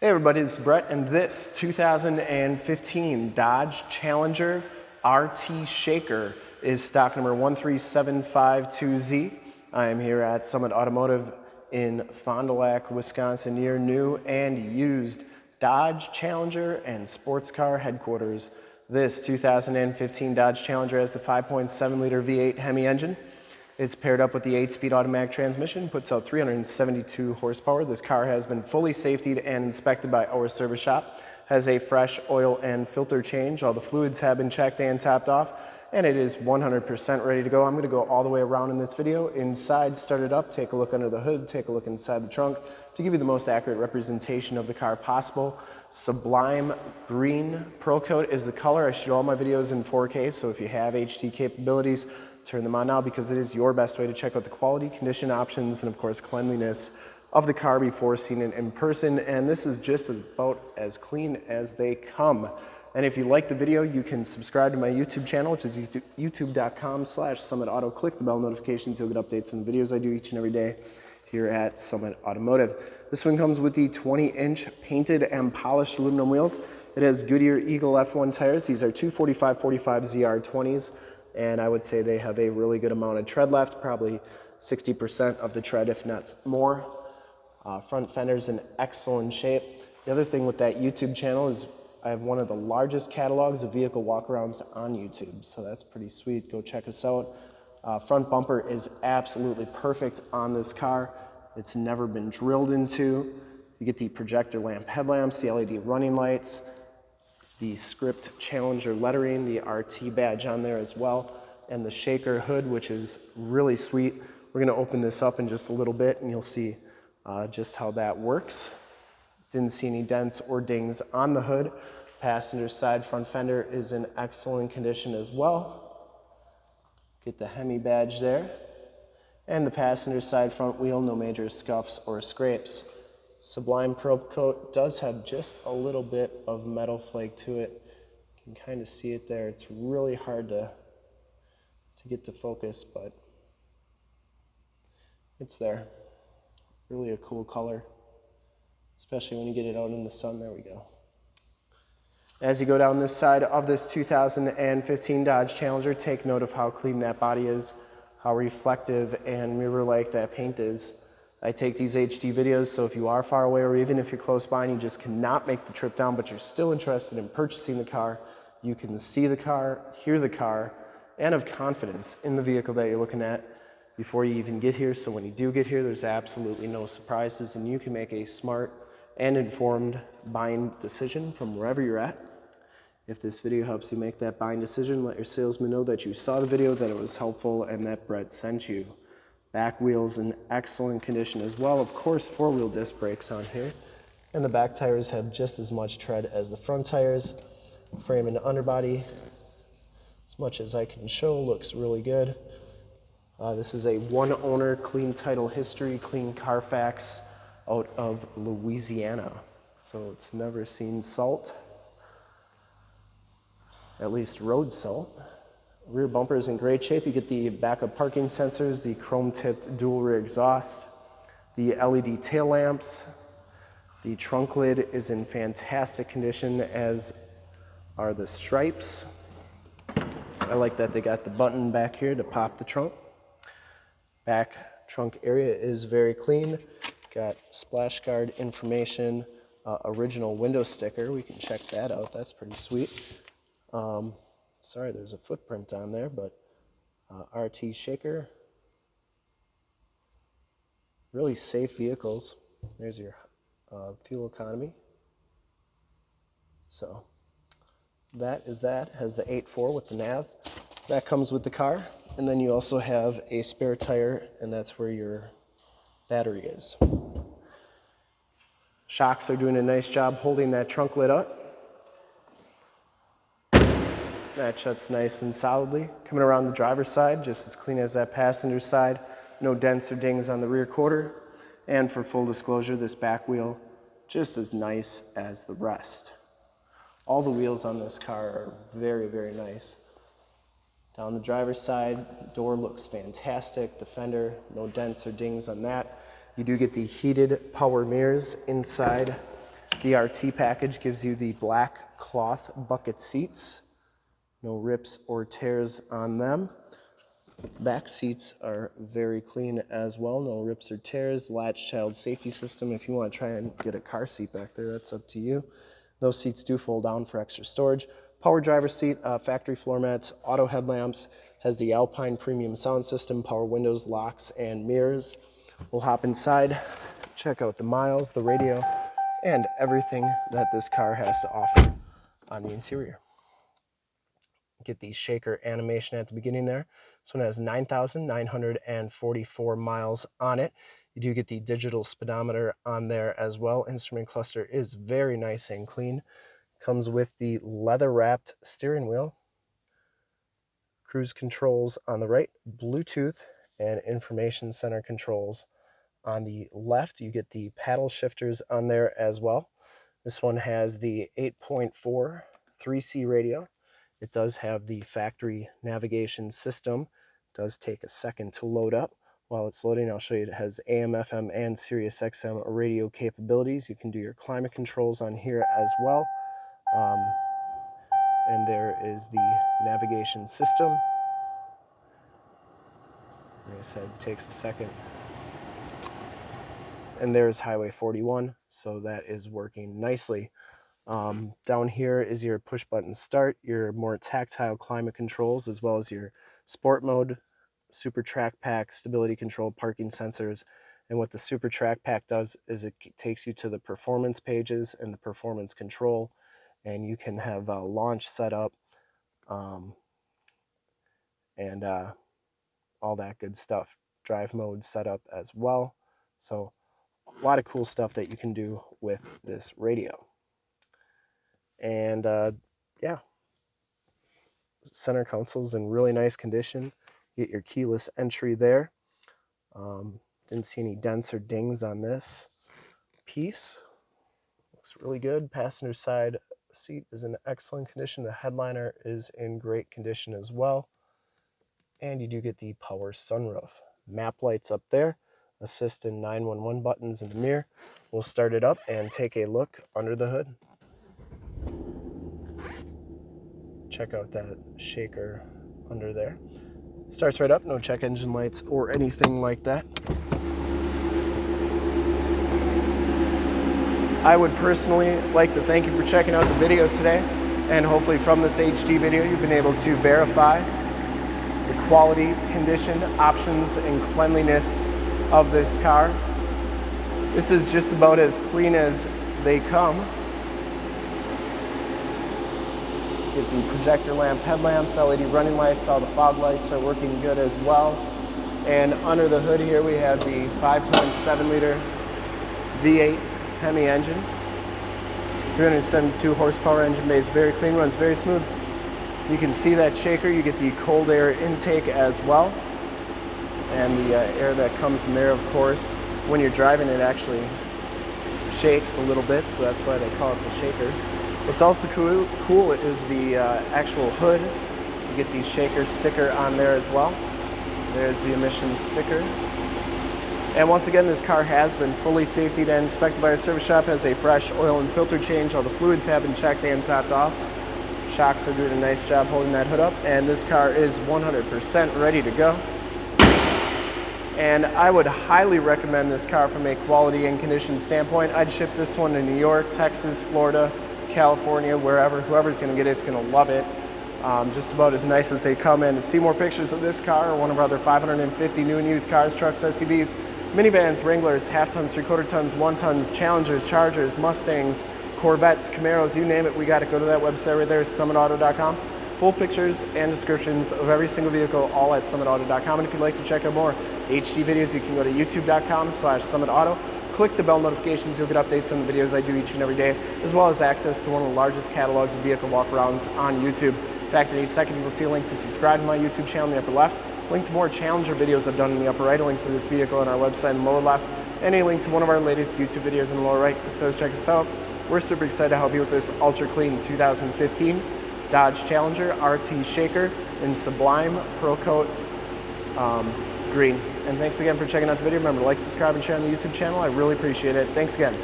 Hey everybody, this is Brett and this 2015 Dodge Challenger RT Shaker is stock number 13752Z. I am here at Summit Automotive in Fond du Lac, Wisconsin, near new and used Dodge Challenger and sports car headquarters. This 2015 Dodge Challenger has the 5.7 liter V8 Hemi engine. It's paired up with the 8-speed automatic transmission, puts out 372 horsepower. This car has been fully safetied and inspected by our service shop, has a fresh oil and filter change. All the fluids have been checked and topped off, and it is 100% ready to go. I'm gonna go all the way around in this video. Inside, start it up, take a look under the hood, take a look inside the trunk to give you the most accurate representation of the car possible. Sublime Green Pearl Coat is the color. I shoot all my videos in 4K, so if you have HD capabilities, turn them on now because it is your best way to check out the quality, condition options, and of course cleanliness of the car before seeing it in person. And this is just about as clean as they come. And if you like the video, you can subscribe to my YouTube channel, which is youtube.com slash Summit Auto. Click the bell notifications, you'll get updates on the videos I do each and every day here at Summit Automotive. This one comes with the 20-inch painted and polished aluminum wheels. It has Goodyear Eagle F1 tires. These are 245-45 ZR20s and I would say they have a really good amount of tread left, probably 60% of the tread, if not more. Uh, front fender's in excellent shape. The other thing with that YouTube channel is I have one of the largest catalogs of vehicle walkarounds on YouTube, so that's pretty sweet. Go check us out. Uh, front bumper is absolutely perfect on this car. It's never been drilled into. You get the projector lamp headlamps, the LED running lights, the script Challenger lettering, the RT badge on there as well, and the shaker hood, which is really sweet. We're gonna open this up in just a little bit and you'll see uh, just how that works. Didn't see any dents or dings on the hood. Passenger side front fender is in excellent condition as well. Get the Hemi badge there. And the passenger side front wheel, no major scuffs or scrapes. Sublime Pearl Coat does have just a little bit of metal flake to it. You can kind of see it there. It's really hard to, to get to focus, but it's there. Really a cool color, especially when you get it out in the sun. There we go. As you go down this side of this 2015 Dodge Challenger, take note of how clean that body is, how reflective and mirror-like that paint is. I take these HD videos, so if you are far away or even if you're close by and you just cannot make the trip down, but you're still interested in purchasing the car, you can see the car, hear the car, and have confidence in the vehicle that you're looking at before you even get here. So when you do get here, there's absolutely no surprises and you can make a smart and informed buying decision from wherever you're at. If this video helps you make that buying decision, let your salesman know that you saw the video, that it was helpful, and that Brett sent you. Back wheels in excellent condition as well. Of course, four-wheel disc brakes on here. And the back tires have just as much tread as the front tires. Frame and underbody, as much as I can show, looks really good. Uh, this is a one owner, clean title history, clean Carfax out of Louisiana. So it's never seen salt, at least road salt. Rear bumper is in great shape. You get the backup parking sensors, the chrome-tipped dual rear exhaust, the LED tail lamps. The trunk lid is in fantastic condition, as are the stripes. I like that they got the button back here to pop the trunk. Back trunk area is very clean. Got splash guard information, uh, original window sticker. We can check that out. That's pretty sweet. Um, Sorry, there's a footprint on there, but uh, RT Shaker. Really safe vehicles. There's your uh, fuel economy. So that is that. Has the 8.4 with the nav. That comes with the car. And then you also have a spare tire, and that's where your battery is. Shocks are doing a nice job holding that trunk lid up. That shuts nice and solidly. Coming around the driver's side, just as clean as that passenger side. No dents or dings on the rear quarter. And for full disclosure, this back wheel, just as nice as the rest. All the wheels on this car are very, very nice. Down the driver's side, door looks fantastic. The fender, no dents or dings on that. You do get the heated power mirrors inside The RT package gives you the black cloth bucket seats. No rips or tears on them. Back seats are very clean as well. No rips or tears. Latch child safety system. If you want to try and get a car seat back there, that's up to you. Those seats do fold down for extra storage. Power driver seat, uh, factory floor mats, auto headlamps, has the Alpine premium sound system, power windows, locks, and mirrors. We'll hop inside, check out the miles, the radio, and everything that this car has to offer on the interior. Get the shaker animation at the beginning there. This one has 9,944 miles on it. You do get the digital speedometer on there as well. Instrument cluster is very nice and clean. Comes with the leather wrapped steering wheel, cruise controls on the right, Bluetooth and information center controls on the left. You get the paddle shifters on there as well. This one has the 8.4 3C radio. It does have the factory navigation system. It does take a second to load up. While it's loading, I'll show you it has AM, FM, and Sirius XM radio capabilities. You can do your climate controls on here as well. Um, and there is the navigation system. Like I said, takes a second. And there's Highway 41, so that is working nicely. Um, down here is your push button start, your more tactile climate controls, as well as your sport mode, Super Track Pack, stability control, parking sensors. And what the Super Track Pack does is it takes you to the performance pages and the performance control, and you can have a launch set up um, and uh, all that good stuff. Drive mode set up as well. So a lot of cool stuff that you can do with this radio. And uh, yeah, center console's in really nice condition get your keyless entry there. Um, didn't see any dents or dings on this piece. Looks really good. Passenger side seat is in excellent condition. The headliner is in great condition as well. And you do get the power sunroof. Map lights up there. Assist and 911 buttons in the mirror. We'll start it up and take a look under the hood. Check out that shaker under there. Starts right up, no check engine lights or anything like that. I would personally like to thank you for checking out the video today and hopefully from this HD video you've been able to verify the quality, condition, options, and cleanliness of this car. This is just about as clean as they come. Get the projector lamp headlamps, LED running lights, all the fog lights are working good as well. And under the hood here we have the 5.7 liter V8 Hemi engine. 372 horsepower engine base, very clean, runs very smooth. You can see that shaker, you get the cold air intake as well. And the uh, air that comes in there, of course, when you're driving it actually shakes a little bit, so that's why they call it the shaker. What's also cool, cool is the uh, actual hood. You get the shaker sticker on there as well. There's the emissions sticker. And once again, this car has been fully safety and inspected by our service shop, has a fresh oil and filter change. All the fluids have been checked and topped off. Shocks are doing a nice job holding that hood up. And this car is 100% ready to go. And I would highly recommend this car from a quality and condition standpoint. I'd ship this one to New York, Texas, Florida, California, wherever, whoever's gonna get it, it's gonna love it. Um, just about as nice as they come in. To see more pictures of this car or one of our other 550 new and used cars, trucks, SUVs, minivans, Wranglers, half tons, three quarter tons, one tons, Challengers, Chargers, Mustangs, Corvettes, Camaros, you name it, we got to go to that website right there, summitauto.com. Full pictures and descriptions of every single vehicle, all at summitauto.com. And if you'd like to check out more HD videos, you can go to youtube.com slash summitauto click the bell notifications, you'll get updates on the videos I do each and every day, as well as access to one of the largest catalogs of vehicle walkarounds on YouTube. In fact, in a second, you will see a link to subscribe to my YouTube channel in the upper left, link to more Challenger videos I've done in the upper right, a link to this vehicle on our website in the lower left, and a link to one of our latest YouTube videos in the lower right. Those check us out. We're super excited to help you with this ultra clean 2015 Dodge Challenger RT Shaker in Sublime Pearl Coat um, green. And thanks again for checking out the video. Remember to like, subscribe, and share on the YouTube channel. I really appreciate it. Thanks again.